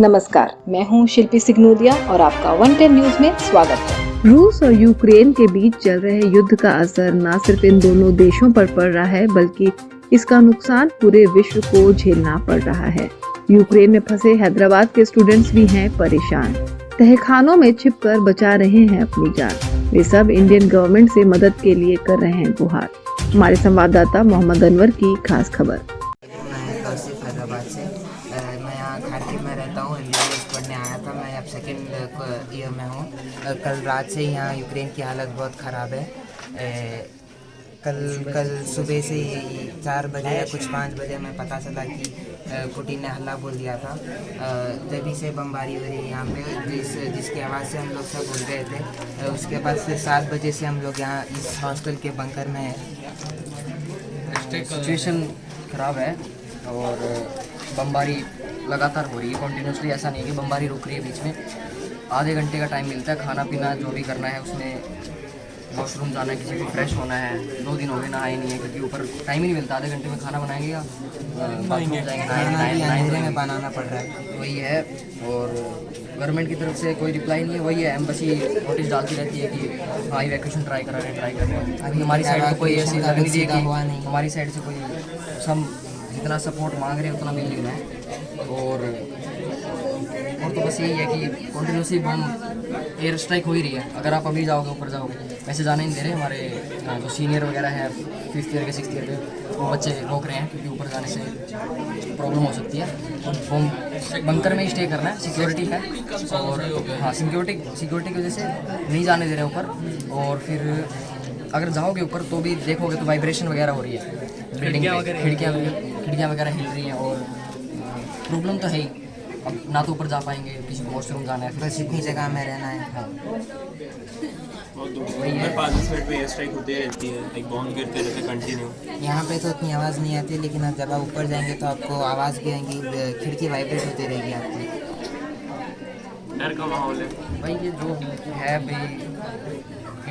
नमस्कार, मैं हूँ शिल्पी सिग्नोदिया और आपका वन टेन न्यूज़ में स्वागत है। रूस और यूक्रेन के बीच चल रहे युद्ध का असर न सिर्फ़ इन दोनों देशों पर पड़ रहा है, बल्कि इसका नुकसान पूरे विश्व को झेलना पड़ रहा है। यूक्रेन में फंसे हैदराबाद के स्टूडेंट्स भी हैं परेशान। तहखानों में छिपकर बचा रहे हैं अपनी जान। वे सब इंडियन गवर्नमेंट से मदद के लिए कर रहे हैं गुहार। हमारे संवाददाता मोहम्मद अनवर की खास खबर मैं कौशिक हैदराबाद से अ, मैं यहाँ खारकिल में रहता हूँ एम पढ़ने आया था मैं अब सेकेंड ईयर में हूँ। कल रात से यहाँ यूक्रेन की हालत बहुत ख़राब है। अ, कल कल सुबह से ही चार बजे या कुछ पाँच बजे हमें पता चला कि पुटिन ने हल्ला बोल दिया था। तभी से बमबारी हो रही है यहाँ पे जिस जिसकी आवाज़ से हम लोग सब बोल गए थे उसके बाद फिर सात बजे से हम लोग यहाँ इस हॉस्टल के बंकर में सिचुएशन ख़राब है और बमबारी लगातार हो रही है कंटिन्यूसली ऐसा नहीं है कि बमबारी रुक रही है बीच में। आधे घंटे का टाइम मिलता है खाना पीना जो भी करना है उसमें वॉशरूम जाना है किसी को फ्रेश होना है दो दिन हो गए नहाए नहीं है क्योंकि ऊपर टाइम ही नहीं मिलता। आधे घंटे में खाना बनाएँगे या अंधेरे में बनाना पड़ रहा है। वही है और गवर्नमेंट की तरफ़ से कोई रिप्लाई नहीं है वही है एम्बेसी नोटिस डालती रहती है कि हाँ इवैक्यूएशन ट्राई करा रहे हैं ट्राई कर रहे हैं। हमारी साइड से कोई ऐसी लग नहीं। हमारी साइड से कोई सब जितना सपोर्ट मांग रहे हैं उतना मिल नहीं रहा है। और और तो बस यही है कि कंटिन्यूसली बम एयर स्ट्राइक हो ही रही है। अगर आप अभी जाओगे ऊपर जाओगे वैसे जाने नहीं दे रहे हमारे जो सीनियर वगैरह है फिफ्थ ईयर के सिक्स ईयर के वो बच्चे रोक रहे हैं क्योंकि ऊपर जाने से प्रॉब्लम हो सकती है। तो बम बंकर में ही स्टे करना है सिक्योरिटी है और हाँ सिक्योरिटी सिक्योरिटी की वजह से नहीं जाने दे रहे ऊपर। और फिर अगर जाओगे ऊपर तो भी देखोगे तो वाइब्रेशन वगैरह हो रही है। बिल्डिंग खिड़कियाँ खिड़कियाँ वगैरह हिल रही हैं और प्रॉब्लम तो है ही। अब ना तो ऊपर जा पाएँगे किसी को वॉशरूम जाना है बस इतनी जगह में रहना है। हाँ। पाँच दस मिनट में एयर स्ट्राइक होती रहती है एक बॉम्ब गिरते रहते कंटिन्यू यहाँ पे तो इतनी आवाज़ नहीं आती लेकिन अब जब आप ऊपर जाएँगे तो आपको आवाज़ भी आएँगी खिड़की वाइब्रेट होती रहेगी आपकी। डर का माहौल है। भाई ये जो है भाई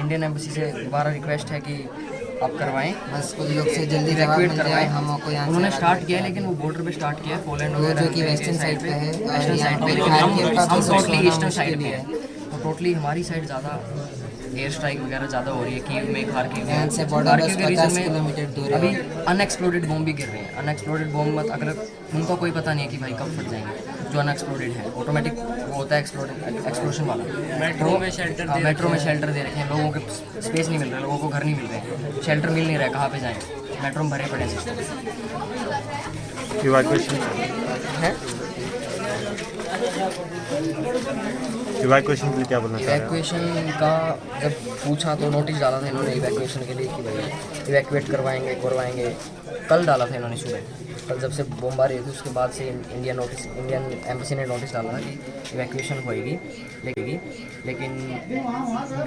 इंडियन एम्बेसी से दोबारा रिक्वेस्ट है कि आप करवाएँ। बस कुछ लोग से जल्दी जवाब मिल जाए हमको यहाँ उन्होंने स्टार्ट किया लेकिन वो बॉर्डर पे स्टार्ट किया है पोलैंड वगैरह जो कि वेस्टर्न साइड पे है वेस्टर्न साइड पे हम हम टोटली ईस्टर्न साइड पे है। तो टोटली हमारी साइड ज़्यादा एयर स्ट्राइक वगैरह ज़्यादा हो रही है कीव में खारकिव में से बस के 50 में किलोमीटर दूर। अभी अनएक्सप्लोडेड बॉम्ब भी गिर रहे हैं। अनएक्सप्लोडेड बॉम्ब मत अगर उनका कोई पता नहीं है कि भाई कब फट जाएँगे। जो अनएक्सप्लोडेड है ऑटोमेटिक वो होता है एक्सप्लोडेड एक्सप्लोशन वाला। मेट्रो में शेल्टर मेट्रो में शेल्टर दे रखे हैं लोगों के स्पेस नहीं मिल रहा लोगों को घर नहीं मिल रहे शेल्टर मिल नहीं रहा है कहाँ पे जाएँ? मेट्रो में भरे पड़े हैं सिस्टम इवैक्यूएशन के लिए क्या बोलना चाह रहे हैं? इवैक्यूएशन का जब पूछा तो नोटिस डाला था इन्होंने इवैक्यूएशन के लिए कि भाई इवैक्यूएट करवाएँगे करवाएँगे। कल डाला था इन्होंने सुबह। कल जब से बमबारी हुई थी उसके बाद से इंडियन नोटिस इंडियन एम्बेसी ने नोटिस डाला था कि इवैक्यूएशन होएगी लेगी। लेकिन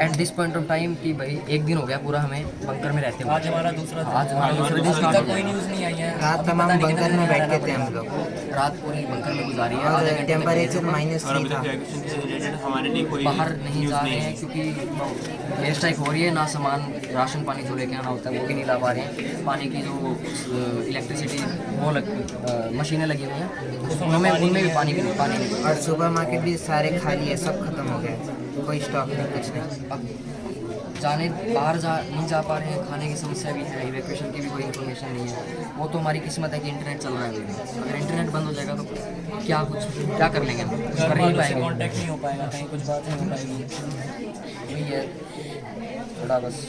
at this point of time कि भाई एक दिन हो गया पूरा हमें बंकर में रहते हुए। आज हमारा दूसरा आज हमारा दूसरा दिन स्टार्ट कोई न्यूज़ नहीं आई है। रात तमाम बंकर में बैठे थे हम लोग। रात पूरी बंकर में गुजारी है। टेम्परेचर माइनस थ्री था तक evacuation से रिलेटेड हमारे लिए कोई बाहर नहीं जा रहे हैं क्योंकि एयर स्ट्राइक हो रही है ना सामान राशन पानी जो लेके आना होता है वो भी नहीं ला पा रहे हैं। पानी की जो इलेक्ट्रिसिटी वो लग मशीनें लगी हुई हैं। उनमें उनमें भी पानी की पानी नहीं और सुपर मार्केट भी सारे खाली है सब खत्म हो गए। कोई स्टॉक नहीं कुछ नहीं। अब जाने बाहर जा नहीं जा पा रहे हैं खाने की समस्या भी है इवैक्यूएशन की भी कोई इन्फॉर्मेशन नहीं है। वो तो हमारी किस्मत है कि इंटरनेट चल रहा है। अगर इंटरनेट बंद हो जाएगा तो क्या कुछ क्या कर लेंगे कुछ कर नहीं पाएँगे। कॉन्टैक्ट नहीं हो पाएगा कहीं कुछ बात नहीं हो पाएगी। वही है। थोड़ा बस